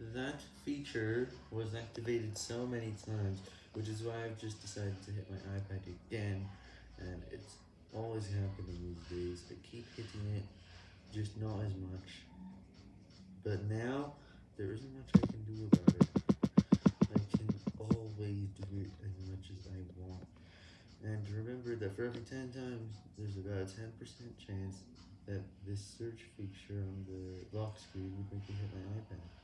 That feature was activated so many times, which is why I've just decided to hit my iPad again, and it's always happening these days, I keep hitting it, just not as much. But now, there isn't much I can do about it, I can always do it as much as I want, and remember that for every 10 times, there's about a 10% chance that this search feature on the lock screen would make me hit my iPad.